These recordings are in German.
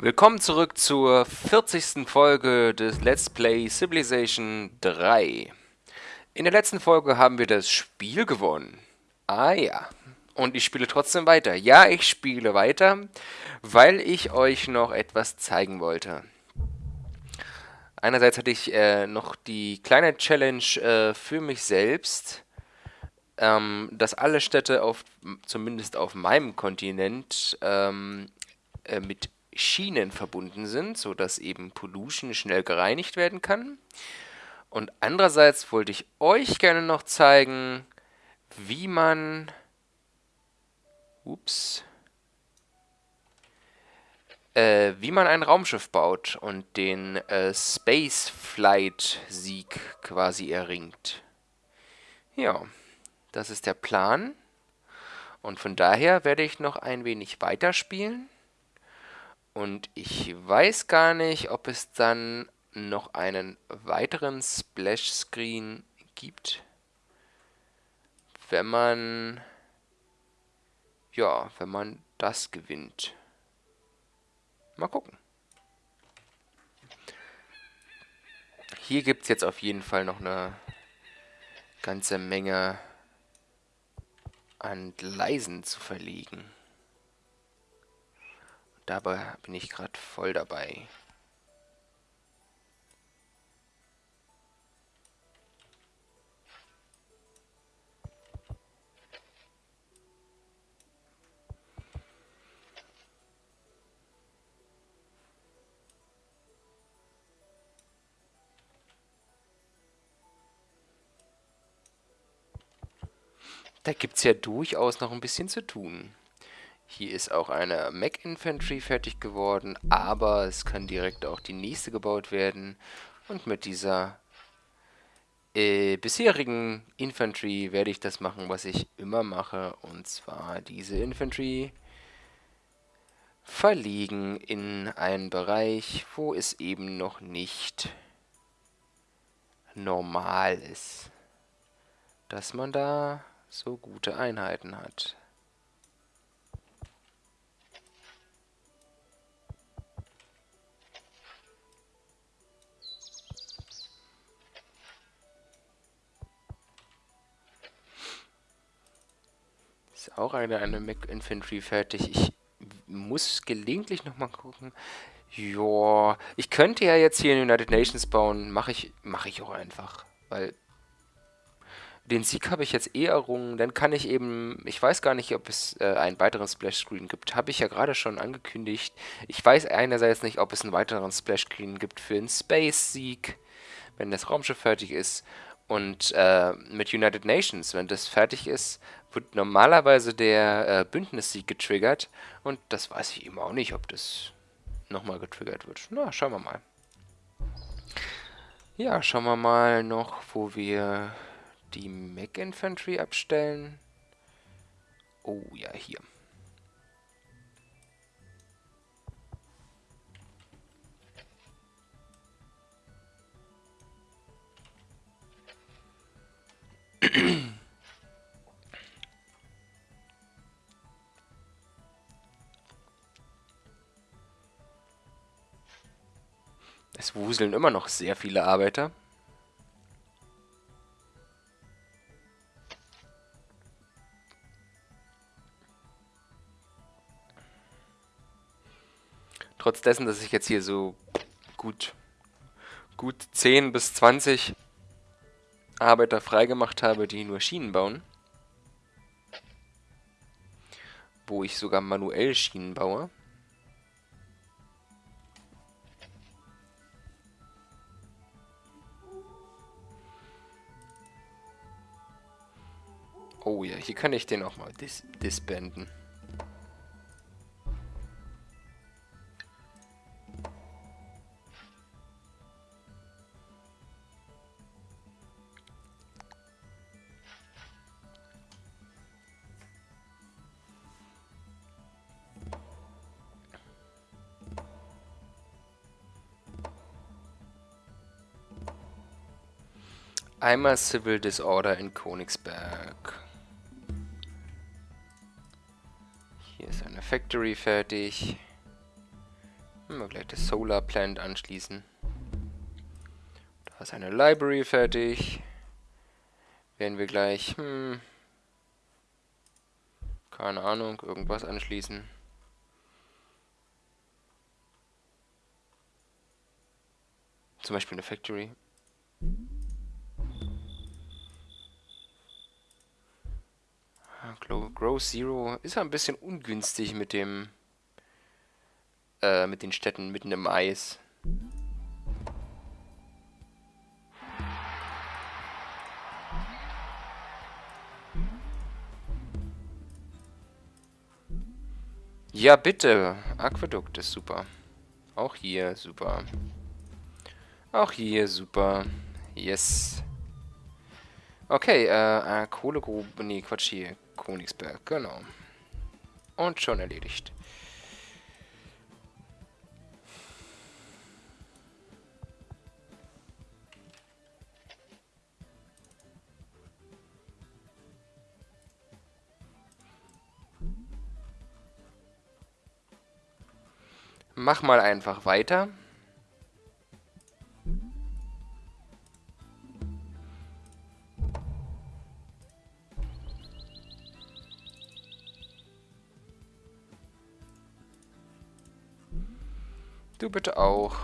Willkommen zurück zur 40. Folge des Let's Play Civilization 3. In der letzten Folge haben wir das Spiel gewonnen. Ah ja. Und ich spiele trotzdem weiter. Ja, ich spiele weiter, weil ich euch noch etwas zeigen wollte. Einerseits hatte ich äh, noch die kleine Challenge äh, für mich selbst, ähm, dass alle Städte auf, zumindest auf meinem Kontinent, ähm, äh, mit Schienen verbunden sind, sodass eben Pollution schnell gereinigt werden kann. Und andererseits wollte ich euch gerne noch zeigen, wie man... Ups. Äh, wie man ein Raumschiff baut und den äh, Space Flight Sieg quasi erringt. Ja, das ist der Plan. Und von daher werde ich noch ein wenig weiterspielen. Und ich weiß gar nicht, ob es dann noch einen weiteren Splash Screen gibt, wenn man, ja, wenn man das gewinnt. Mal gucken. Hier gibt es jetzt auf jeden Fall noch eine ganze Menge an Gleisen zu verlegen. Dabei bin ich gerade voll dabei. Da gibt es ja durchaus noch ein bisschen zu tun. Hier ist auch eine Mac Infantry fertig geworden, aber es kann direkt auch die nächste gebaut werden. Und mit dieser äh, bisherigen Infantry werde ich das machen, was ich immer mache. Und zwar diese Infantry verlegen in einen Bereich, wo es eben noch nicht normal ist, dass man da so gute Einheiten hat. Ist auch eine, eine Mac Infantry fertig. Ich muss gelegentlich nochmal gucken. Ja, ich könnte ja jetzt hier in United Nations bauen. Mache ich, mach ich auch einfach. Weil den Sieg habe ich jetzt eh errungen. Dann kann ich eben, ich weiß gar nicht, ob es äh, einen weiteren Splash Screen gibt. Habe ich ja gerade schon angekündigt. Ich weiß einerseits nicht, ob es einen weiteren Splash Screen gibt für einen Space-Sieg, wenn das Raumschiff fertig ist. Und äh, mit United Nations, wenn das fertig ist, wird normalerweise der äh, Bündnissieg getriggert. Und das weiß ich eben auch nicht, ob das nochmal getriggert wird. Na, schauen wir mal. Ja, schauen wir mal noch, wo wir die Mech Infantry abstellen. Oh ja, hier. Es wuseln immer noch sehr viele Arbeiter. Trotz dessen, dass ich jetzt hier so gut, gut 10 bis 20 Arbeiter freigemacht habe, die nur Schienen bauen. Wo ich sogar manuell Schienen baue. Oh ja, hier kann ich den auch mal dis disbanden. Einmal Civil Disorder in Königsberg. Factory fertig. Können wir gleich das Solar Plant anschließen. Da ist eine Library fertig. Werden wir gleich, hm, keine Ahnung, irgendwas anschließen. Zum Beispiel eine Factory. Grow Zero ist ein bisschen ungünstig mit dem äh, mit den Städten mitten im Eis. Ja, bitte. Aquädukt ist super. Auch hier super. Auch hier super. Yes. Okay, äh, äh Kohlegrube. Nee, Quatsch hier. Königsberg, genau. Und schon erledigt. Mach mal einfach weiter. Du bitte auch.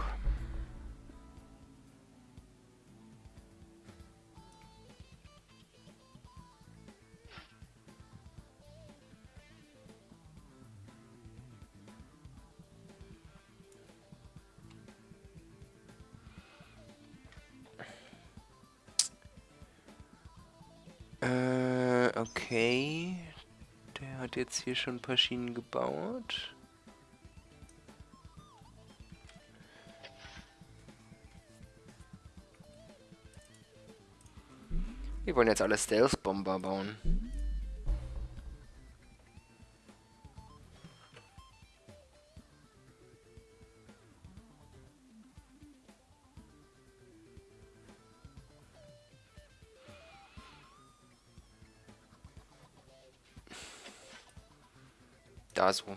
Äh, okay. Der hat jetzt hier schon ein paar Schienen gebaut. Wir wollen jetzt alle Stealth-Bomber bauen. Da so.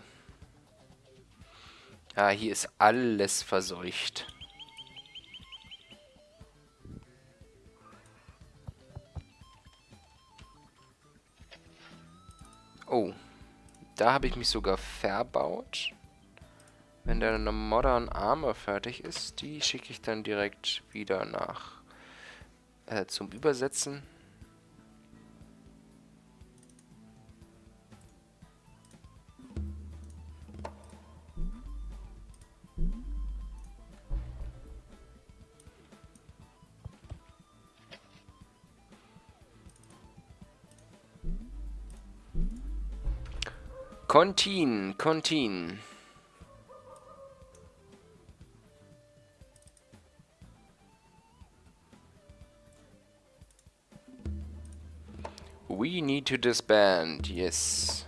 Ja, hier ist alles verseucht. Da habe ich mich sogar verbaut. Wenn der Modern Armor fertig ist, die schicke ich dann direkt wieder nach äh, zum Übersetzen. Contin, Contin. We need to disband, yes.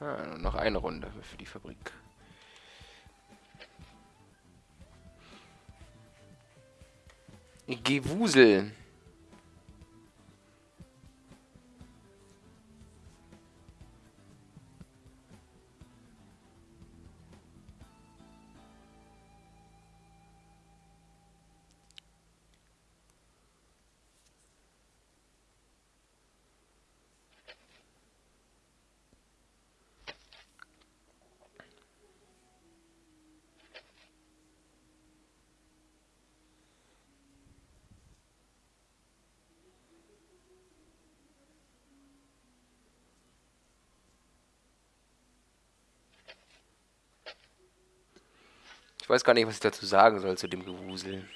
Ah, noch eine Runde für die Fabrik. Gewusel. Ich weiß gar nicht, was ich dazu sagen soll zu dem Gewusel.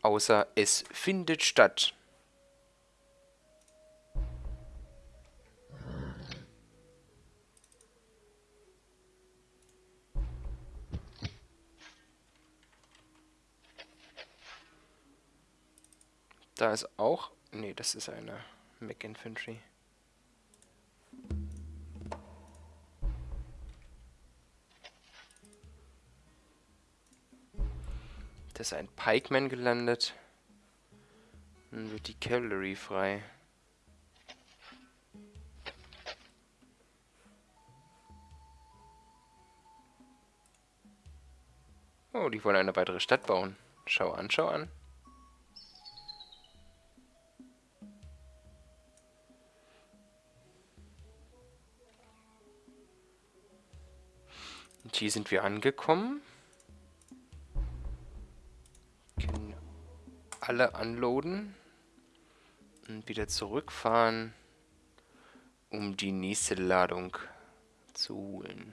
Außer es findet statt. Da ist auch... Nee, das ist eine Mac Infantry. Da ist ein Pikeman gelandet. Dann wird die Cavalry frei. Oh, die wollen eine weitere Stadt bauen. Schau an, schau an. Und hier sind wir angekommen. Alle unloaden. Und wieder zurückfahren, um die nächste Ladung zu holen.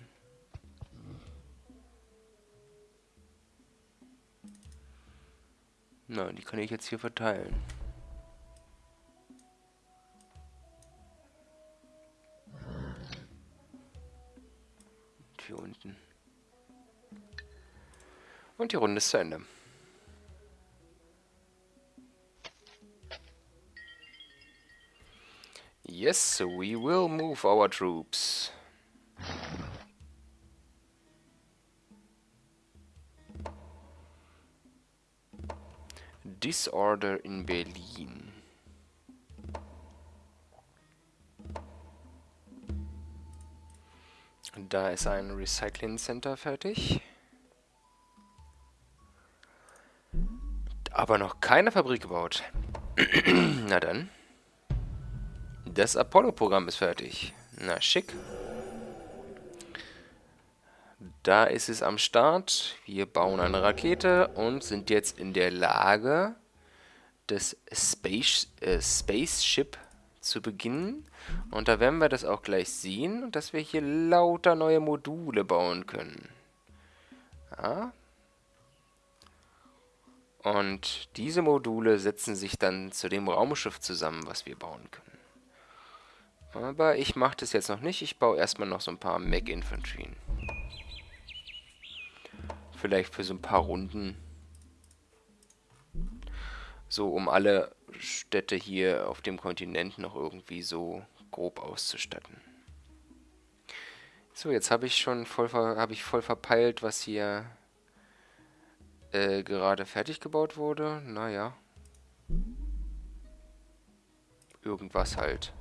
Nein, die kann ich jetzt hier verteilen. Und hier unten. Und die Runde ist zu Ende. Yes, we will move our troops. Disorder in Berlin. Da ist ein Recycling Center fertig. Aber noch keine Fabrik gebaut. Na dann. Das Apollo-Programm ist fertig. Na, schick. Da ist es am Start. Wir bauen eine Rakete und sind jetzt in der Lage, das Space, äh, Spaceship zu beginnen. Und da werden wir das auch gleich sehen, dass wir hier lauter neue Module bauen können. Ja. Und diese Module setzen sich dann zu dem Raumschiff zusammen, was wir bauen können. Aber ich mache das jetzt noch nicht. Ich baue erstmal noch so ein paar Mech-Infanterien. Vielleicht für so ein paar Runden. So, um alle Städte hier auf dem Kontinent noch irgendwie so grob auszustatten. So, jetzt habe ich schon voll, habe ich voll verpeilt, was hier äh, gerade fertig gebaut wurde. Naja. Irgendwas halt.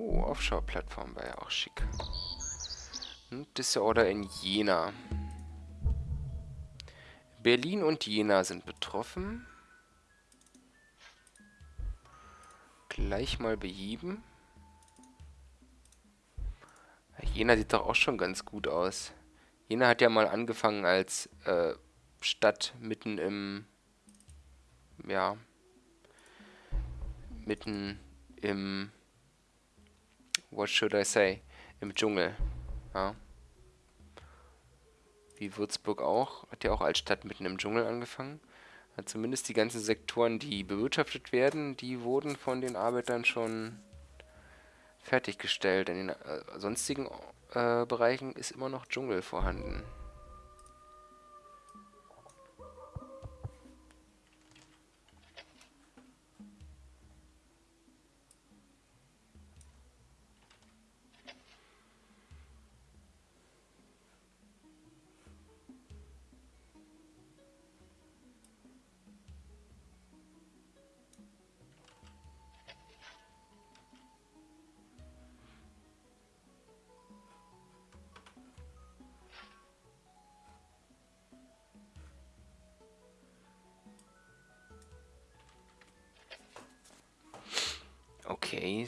Oh, Offshore-Plattform wäre ja auch schick. Und Disorder in Jena. Berlin und Jena sind betroffen. Gleich mal beheben. Jena sieht doch auch schon ganz gut aus. Jena hat ja mal angefangen als äh, Stadt mitten im... Ja... Mitten im what should I say, im Dschungel. Ja. Wie Würzburg auch, hat ja auch als Stadt mitten im Dschungel angefangen. Hat zumindest die ganzen Sektoren, die bewirtschaftet werden, die wurden von den Arbeitern schon fertiggestellt. In den äh, sonstigen äh, Bereichen ist immer noch Dschungel vorhanden.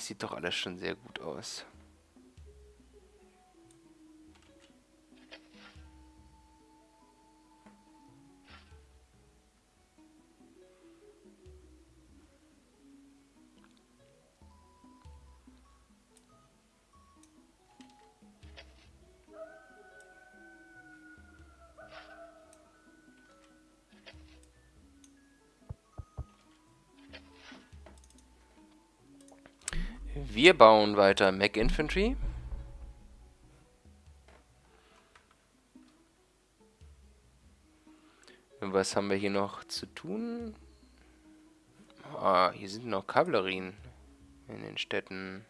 Sieht doch alles schon sehr gut aus. Wir bauen weiter Mech Infantry. Was haben wir hier noch zu tun? Ah, hier sind noch Kavallerien in den Städten.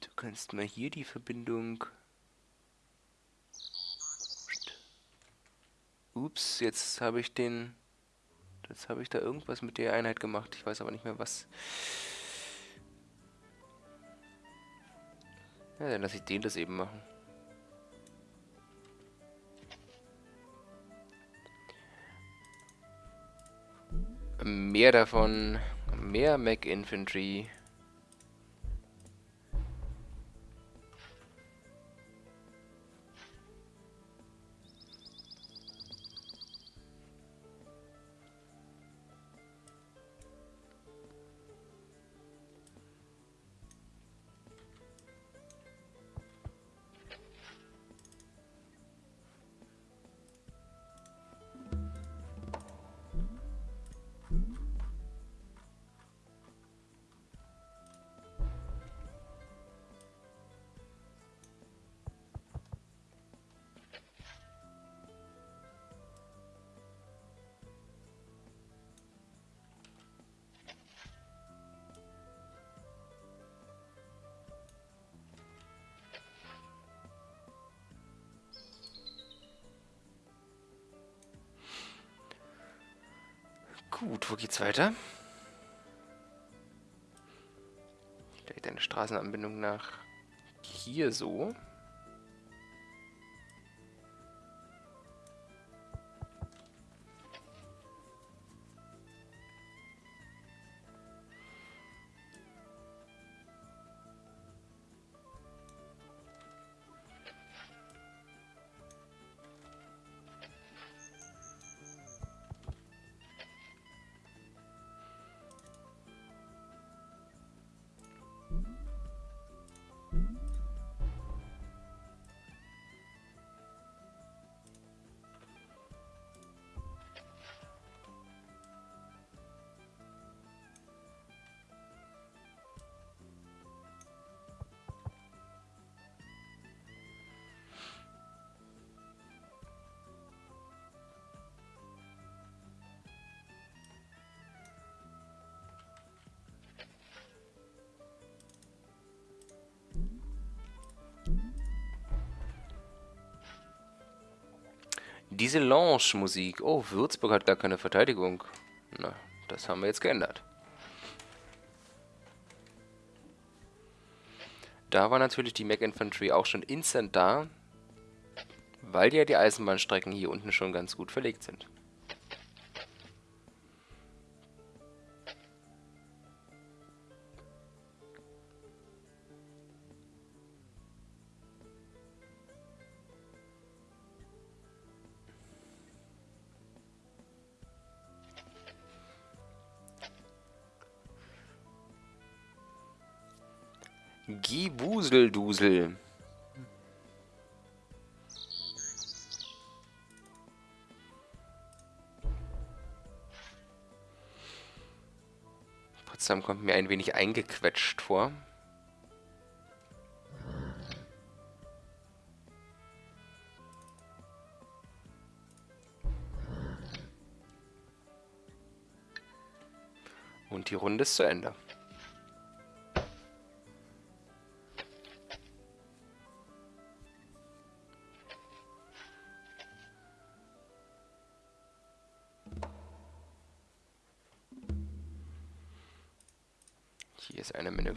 Du kannst mal hier die Verbindung Ups, jetzt habe ich den... Jetzt habe ich da irgendwas mit der Einheit gemacht. Ich weiß aber nicht mehr was. Ja, dann lasse ich den das eben machen. Mehr davon. Mehr Mac Infantry. Gut, wo geht's weiter? Vielleicht eine Straßenanbindung nach hier so. Diese Lounge-Musik. Oh, Würzburg hat gar keine Verteidigung. Na, das haben wir jetzt geändert. Da war natürlich die Mac Infantry auch schon instant da, weil ja die Eisenbahnstrecken hier unten schon ganz gut verlegt sind. Gibuseldusel. Potsdam kommt mir ein wenig eingequetscht vor. Und die Runde ist zu Ende.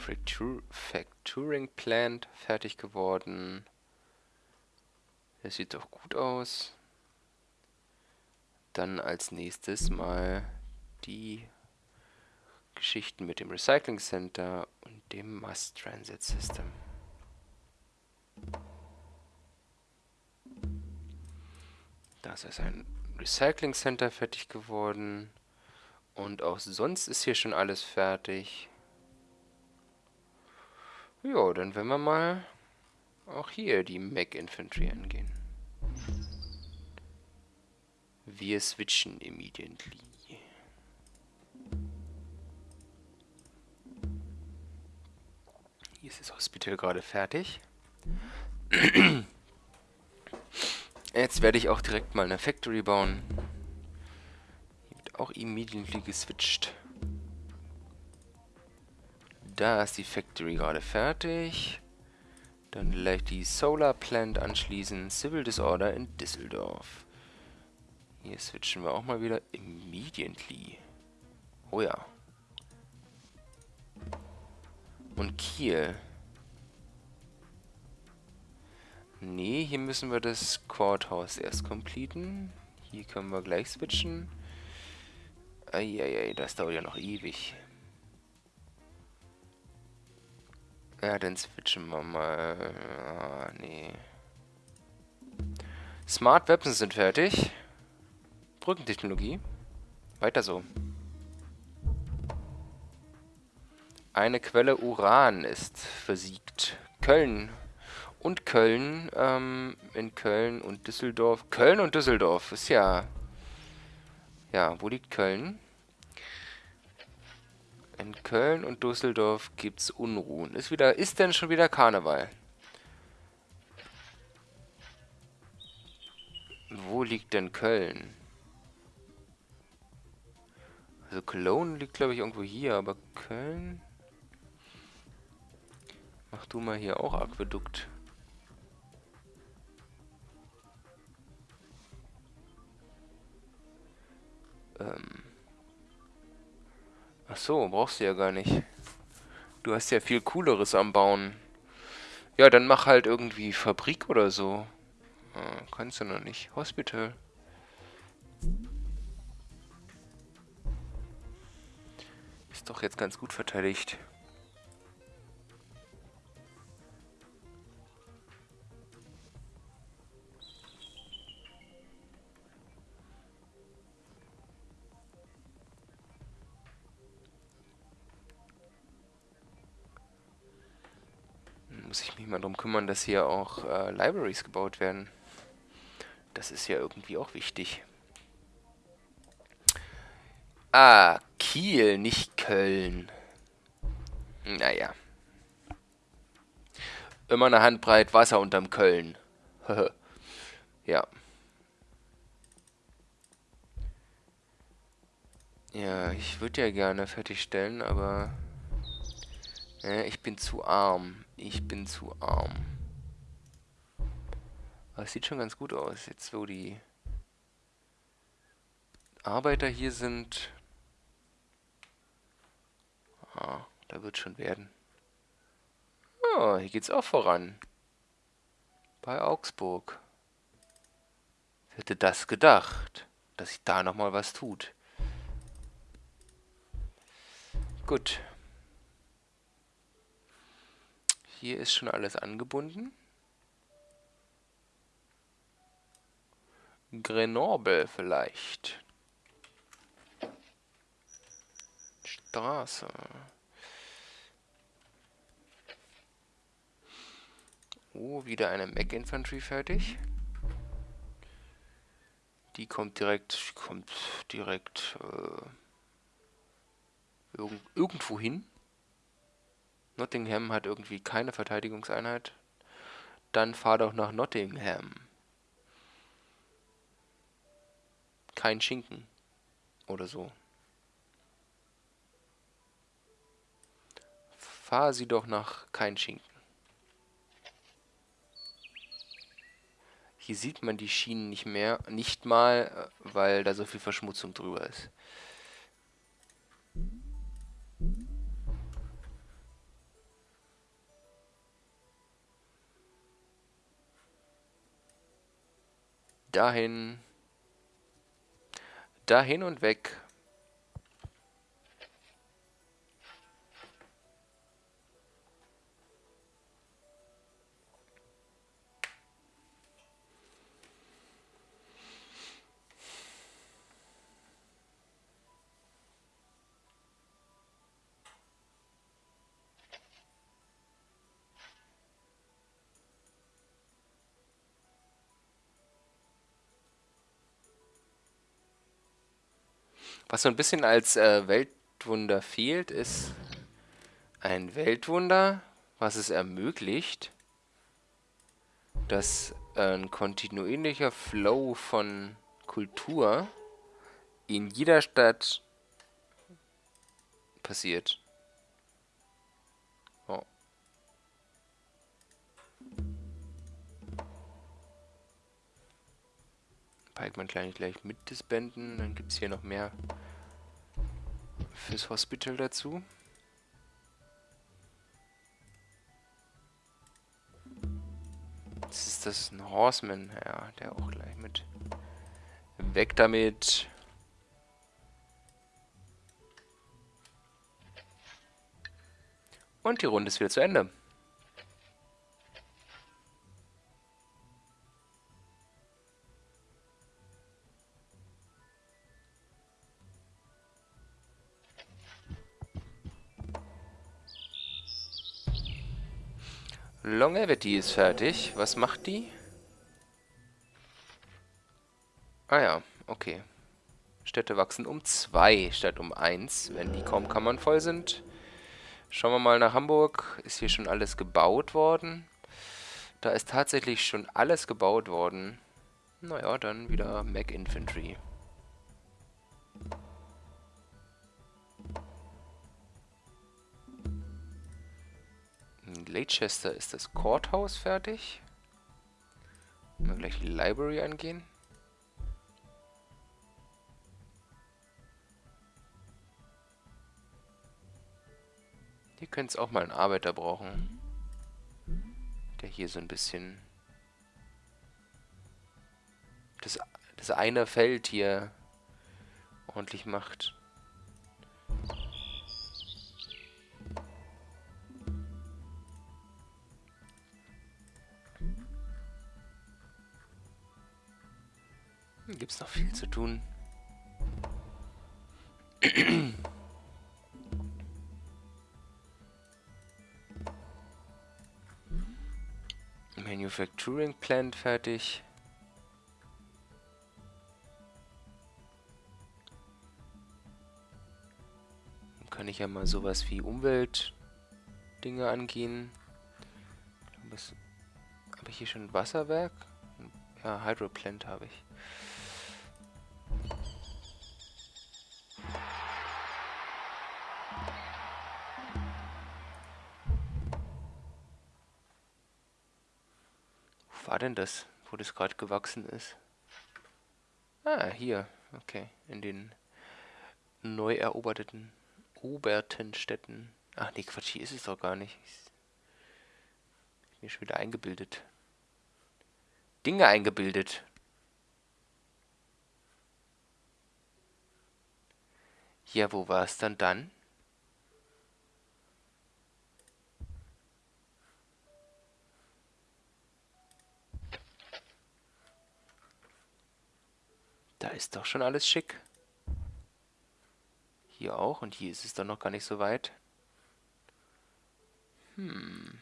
Manufacturing Plant fertig geworden. Das sieht doch gut aus. Dann als nächstes mal die Geschichten mit dem Recycling Center und dem Mass Transit System. Das ist ein Recycling Center fertig geworden. Und auch sonst ist hier schon alles fertig. Ja, dann werden wir mal auch hier die Mac Infantry angehen. Wir switchen immediately. Hier ist das Hospital gerade fertig. Jetzt werde ich auch direkt mal eine Factory bauen. Hier wird auch immediately geswitcht. Da ist die Factory gerade fertig. Dann gleich die Solar Plant anschließen. Civil Disorder in Düsseldorf. Hier switchen wir auch mal wieder immediately. Oh ja. Und Kiel. Nee, hier müssen wir das Courthouse erst completen. Hier können wir gleich switchen. Eieiei, das dauert ja noch ewig. Ja, dann switchen wir mal. Ah, nee. Smart Weapons sind fertig. Brückentechnologie. Weiter so. Eine Quelle Uran ist versiegt. Köln. Und Köln, ähm, in Köln und Düsseldorf. Köln und Düsseldorf ist ja... Ja, wo liegt Köln? In Köln und Düsseldorf gibt's Unruhen. Ist wieder, ist denn schon wieder Karneval? Wo liegt denn Köln? Also Cologne liegt, glaube ich, irgendwo hier, aber Köln... Mach du mal hier auch Aquädukt. Ähm... Ach so, brauchst du ja gar nicht. Du hast ja viel cooleres am Bauen. Ja, dann mach halt irgendwie Fabrik oder so. Ah, kannst du noch nicht. Hospital. Ist doch jetzt ganz gut verteidigt. Muss ich mich mal darum kümmern, dass hier auch äh, Libraries gebaut werden. Das ist ja irgendwie auch wichtig. Ah, Kiel, nicht Köln. Naja. Immer eine Handbreit Wasser unterm Köln. ja. Ja, ich würde ja gerne fertigstellen, aber... Ich bin zu arm. Ich bin zu arm. Aber es sieht schon ganz gut aus. Jetzt, wo die Arbeiter hier sind. Ah, da wird schon werden. Oh, hier geht's auch voran. Bei Augsburg. Wer hätte das gedacht, dass sich da nochmal was tut? Gut. Hier ist schon alles angebunden. Grenoble vielleicht. Straße. Oh, wieder eine Mac Infantry fertig. Die kommt direkt, kommt direkt äh, irg irgendwo hin. Nottingham hat irgendwie keine Verteidigungseinheit. Dann fahr doch nach Nottingham. Kein Schinken. Oder so. Fahr sie doch nach kein Schinken. Hier sieht man die Schienen nicht mehr, nicht mal, weil da so viel Verschmutzung drüber ist. Dahin. Dahin und weg. Was so ein bisschen als äh, Weltwunder fehlt, ist ein Weltwunder, was es ermöglicht, dass ein kontinuierlicher Flow von Kultur in jeder Stadt passiert. Pikeman gleich, gleich mit disbanden. Dann gibt es hier noch mehr fürs Hospital dazu. Das ist das ein Horseman. Ja, der auch gleich mit. Weg damit. Und die Runde ist wieder zu Ende. Longevity ist fertig. Was macht die? Ah ja, okay. Städte wachsen um zwei statt um eins, wenn die kaum Kammern voll sind. Schauen wir mal nach Hamburg. Ist hier schon alles gebaut worden? Da ist tatsächlich schon alles gebaut worden. Naja, dann wieder Mac Infantry. Leicester ist das Courthouse fertig. Mal gleich die Library angehen. Hier könnte es auch mal einen Arbeiter brauchen. Der hier so ein bisschen... Das, das eine Feld hier ordentlich macht. Gibt es noch viel zu tun. Manufacturing Plant fertig. Dann kann ich ja mal sowas wie Umweltdinge angehen. Habe ich hier schon ein Wasserwerk? Ja, Hydroplant habe ich. War denn das, wo das gerade gewachsen ist? Ah, hier. Okay, in den neu eroberten oberten Städten. Ach nee, Quatsch, hier ist es doch gar nicht. Ich mir schon wieder eingebildet. Dinge eingebildet. Ja, wo war es dann dann? Da ist doch schon alles schick. Hier auch. Und hier ist es doch noch gar nicht so weit. Hm.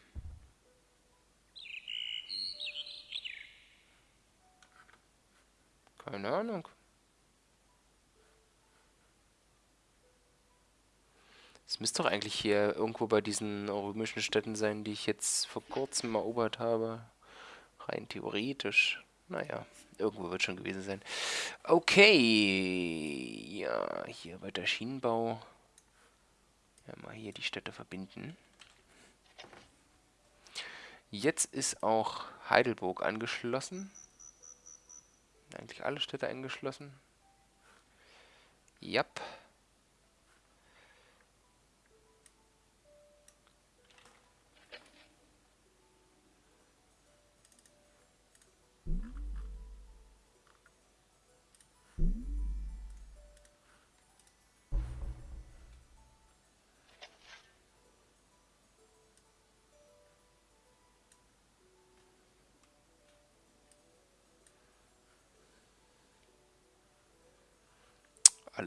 Keine Ahnung. Es müsste doch eigentlich hier irgendwo bei diesen römischen Städten sein, die ich jetzt vor kurzem erobert habe. Rein theoretisch. Naja, irgendwo wird schon gewesen sein. Okay. Ja, hier weiter Schienenbau. Ja, mal hier die Städte verbinden. Jetzt ist auch Heidelburg angeschlossen. Eigentlich alle Städte angeschlossen. Jap.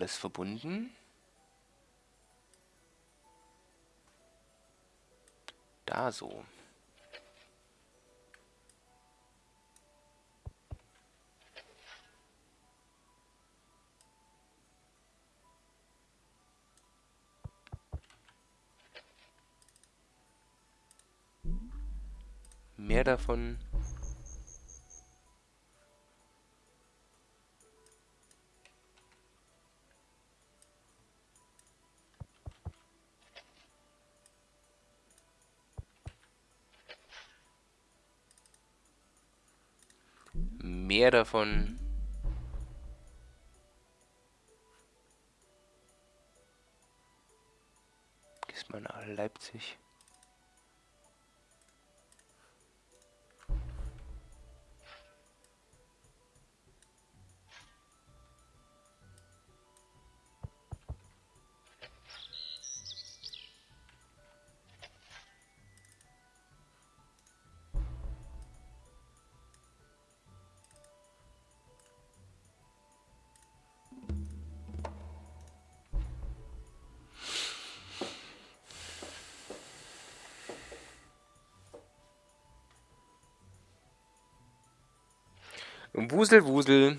Alles verbunden. Da so. Mehr davon mehr davon. Mhm. Gießt mal Leipzig. Wusel, Wusel.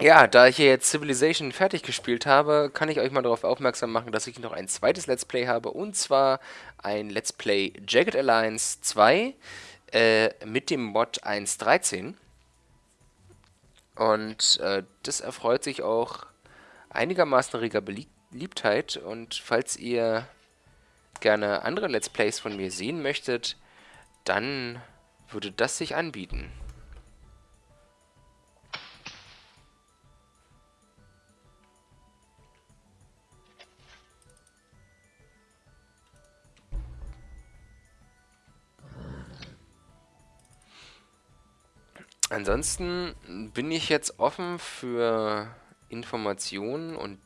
Ja, da ich hier jetzt Civilization fertig gespielt habe, kann ich euch mal darauf aufmerksam machen, dass ich noch ein zweites Let's Play habe. Und zwar ein Let's Play Jagged Alliance 2 äh, mit dem Mod 1.13. Und äh, das erfreut sich auch einigermaßen reger Beliebtheit. Und falls ihr gerne andere Let's Plays von mir sehen möchtet, dann würde das sich anbieten. Ansonsten bin ich jetzt offen für Informationen und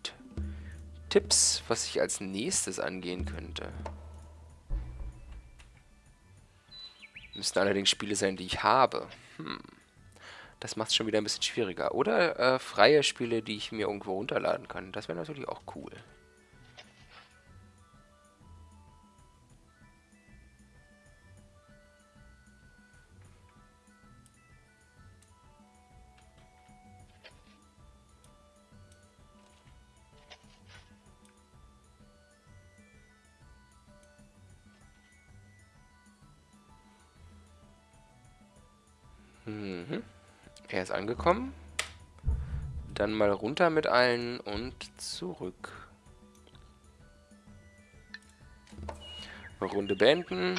Tipps, was ich als nächstes angehen könnte. Müssten allerdings Spiele sein, die ich habe. Hm. Das macht es schon wieder ein bisschen schwieriger. Oder äh, freie Spiele, die ich mir irgendwo runterladen kann. Das wäre natürlich auch cool. Er ist angekommen. Dann mal runter mit allen und zurück. Runde beenden.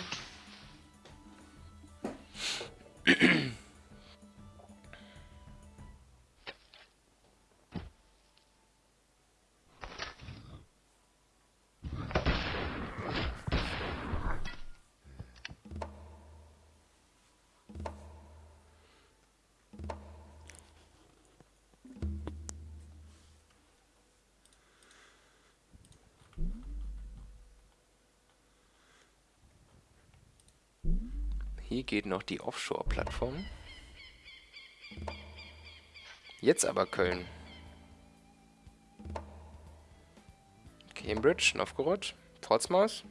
Hier geht noch die Offshore-Plattform. Jetzt aber Köln. Cambridge, Novgorod, Portsmouth.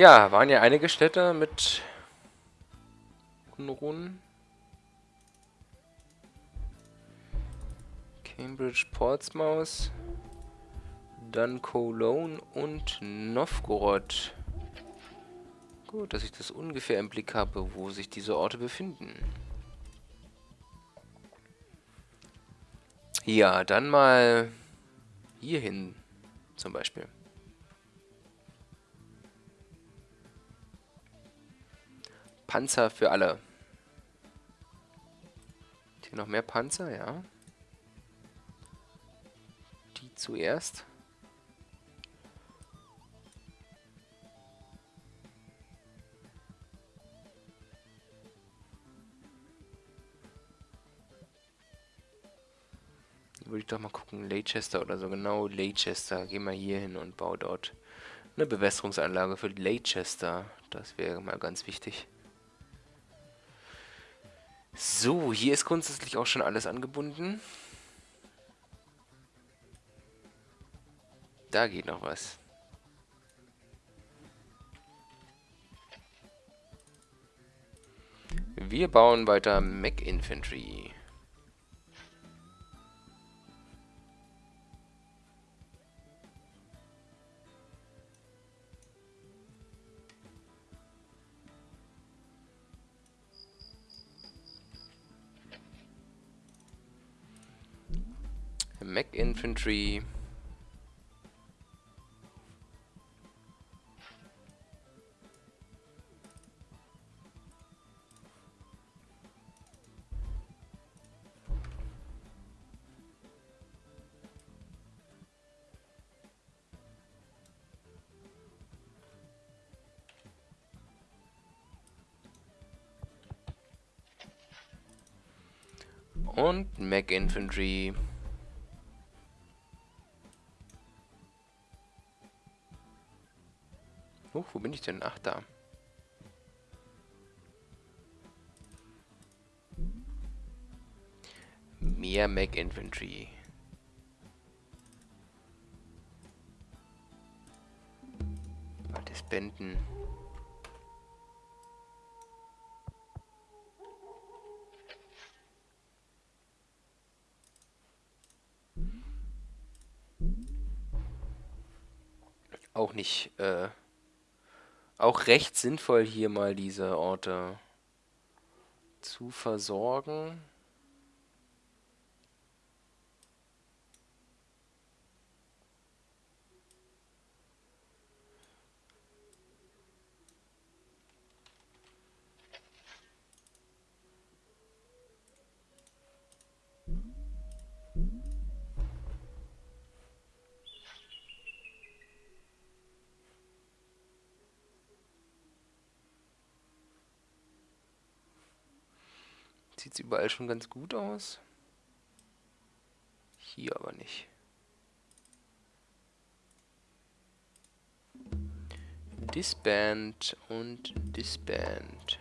Ja, waren ja einige Städte mit Unruhen. Cambridge, Portsmouth, dann Cologne und Novgorod. Gut, dass ich das ungefähr im Blick habe, wo sich diese Orte befinden. Ja, dann mal hierhin zum Beispiel. Panzer für alle. Hier noch mehr Panzer, ja. Die zuerst. Würde ich doch mal gucken, Leicester oder so, genau, Leicester. Gehen wir hier hin und baue dort eine Bewässerungsanlage für Leicester. Das wäre mal ganz wichtig. So, hier ist grundsätzlich auch schon alles angebunden. Da geht noch was. Wir bauen weiter Mech Infantry. Mech Infantry. Und Mech Infantry. Wo bin ich denn? Ach, da. Mehr Mech Infantry. Mal disbanden. Auch nicht, äh, auch recht sinnvoll, hier mal diese Orte zu versorgen. Sieht es überall schon ganz gut aus. Hier aber nicht. Disband und Disband.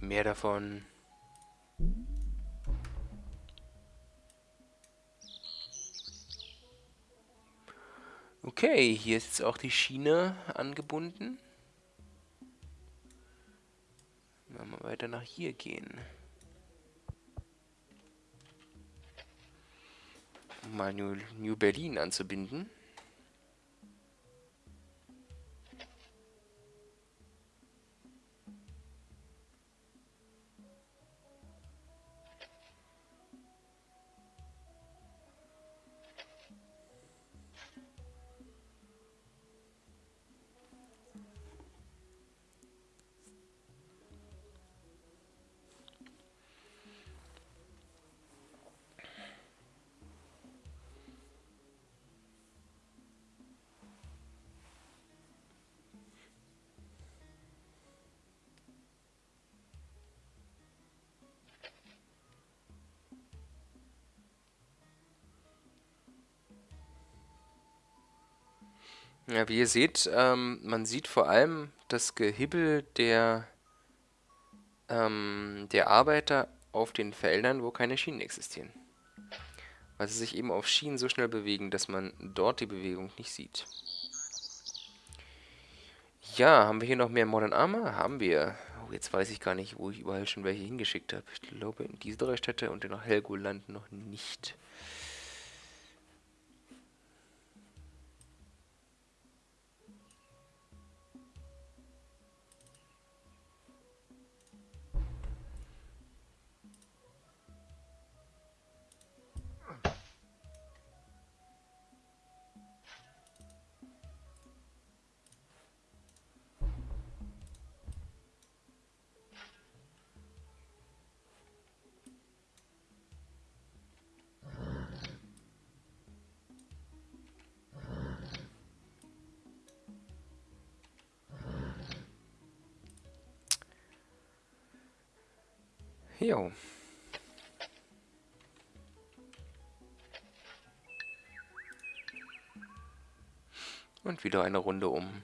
Mehr davon. Okay, hier ist jetzt auch die Schiene angebunden. Wenn wir weiter nach hier gehen. Um mal New, New Berlin anzubinden. Ja, wie ihr seht, ähm, man sieht vor allem das Gehibbel der, ähm, der Arbeiter auf den Feldern, wo keine Schienen existieren. Weil sie sich eben auf Schienen so schnell bewegen, dass man dort die Bewegung nicht sieht. Ja, haben wir hier noch mehr Modern Armor? Haben wir. Oh, jetzt weiß ich gar nicht, wo ich überall schon welche hingeschickt habe. Ich glaube, in diese drei Städte und in Helgoland noch nicht. Jo. Und wieder eine Runde um.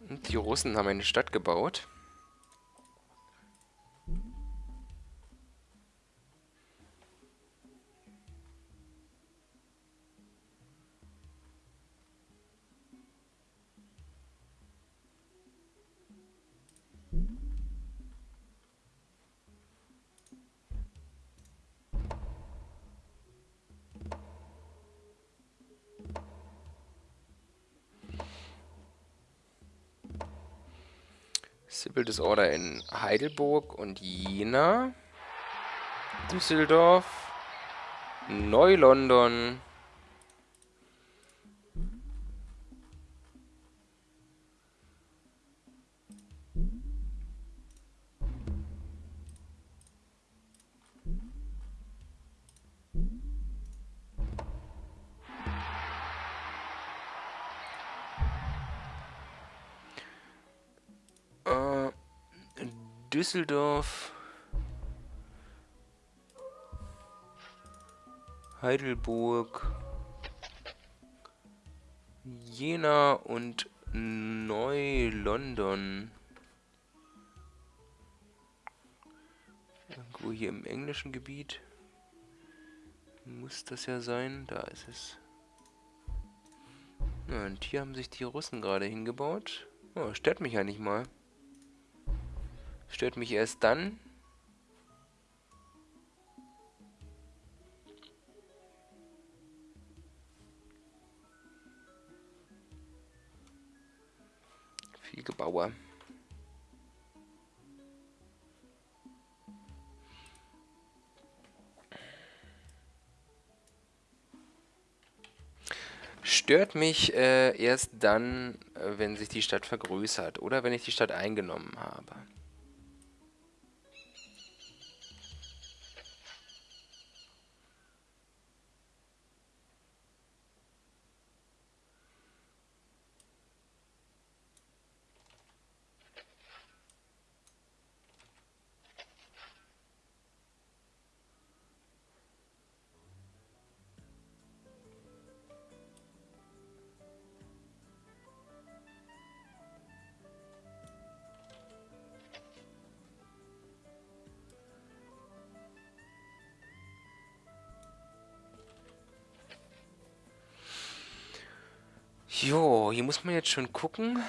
Und die Russen haben eine Stadt gebaut. Disorder in Heidelburg und Jena. Düsseldorf. Neu-London. Düsseldorf, Heidelburg, Jena und Neu-London. Irgendwo hier im englischen Gebiet muss das ja sein. Da ist es. Ja, und hier haben sich die Russen gerade hingebaut. Oh, stört mich ja nicht mal. Stört mich erst dann. Viel Gebauer. Stört mich äh, erst dann, äh, wenn sich die Stadt vergrößert oder wenn ich die Stadt eingenommen habe. Jo, hier muss man jetzt schon gucken.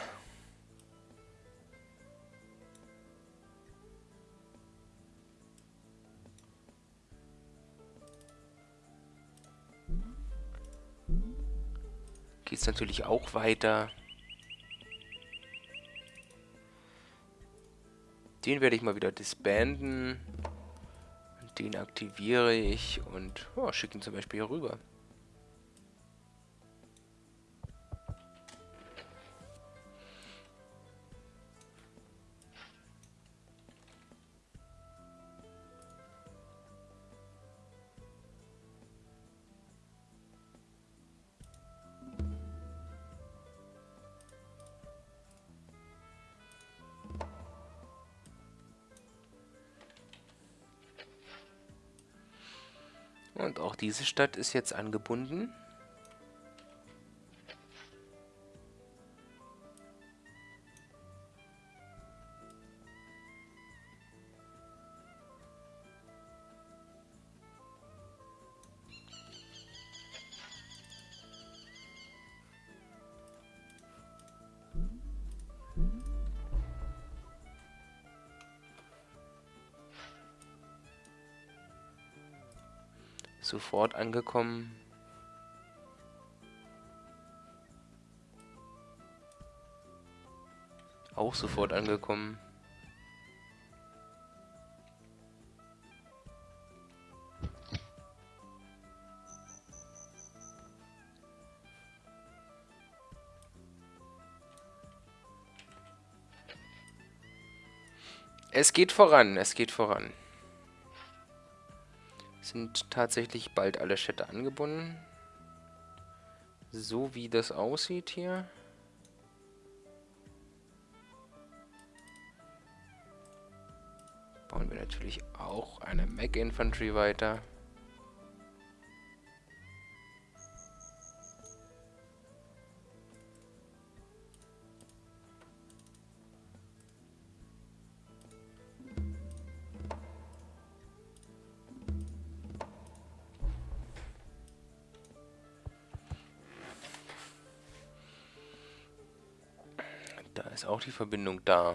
Geht's natürlich auch weiter. Den werde ich mal wieder disbanden. Den aktiviere ich und oh, schicke ihn zum Beispiel hier rüber. Diese Stadt ist jetzt angebunden. Sofort angekommen. Auch sofort angekommen. Es geht voran, es geht voran sind tatsächlich bald alle Städte angebunden. So wie das aussieht hier. Bauen wir natürlich auch eine Mac Infantry weiter. Verbindung da.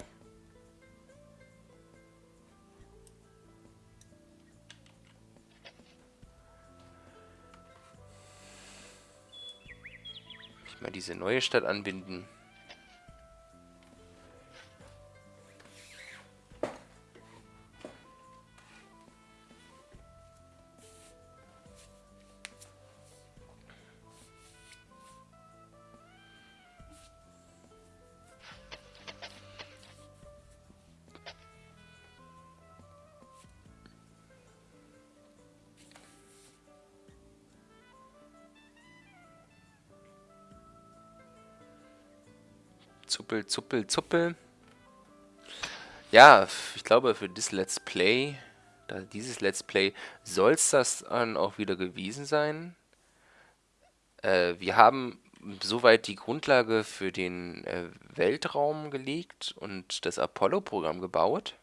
Ich mal diese neue Stadt anbinden. Zuppel, Zuppel, Zuppel. Ja, ich glaube für dieses Let's Play, dieses Let's Play, soll es das dann auch wieder gewesen sein. Äh, wir haben soweit die Grundlage für den äh, Weltraum gelegt und das Apollo-Programm gebaut.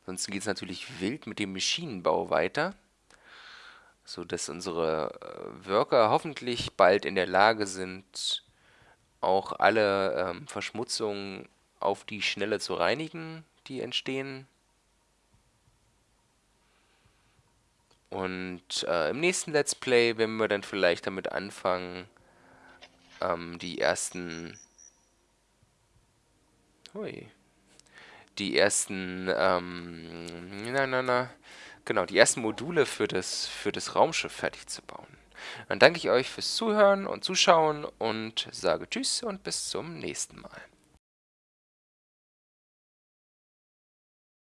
Ansonsten geht es natürlich wild mit dem Maschinenbau weiter, sodass unsere äh, Worker hoffentlich bald in der Lage sind, auch alle ähm, Verschmutzungen auf die Schnelle zu reinigen, die entstehen. Und äh, im nächsten Let's Play werden wir dann vielleicht damit anfangen, ähm, die ersten... Hui. Die ersten, ähm, na, na, na, genau, die ersten Module für das, für das Raumschiff fertig zu bauen. Dann danke ich euch fürs Zuhören und Zuschauen und sage Tschüss und bis zum nächsten Mal.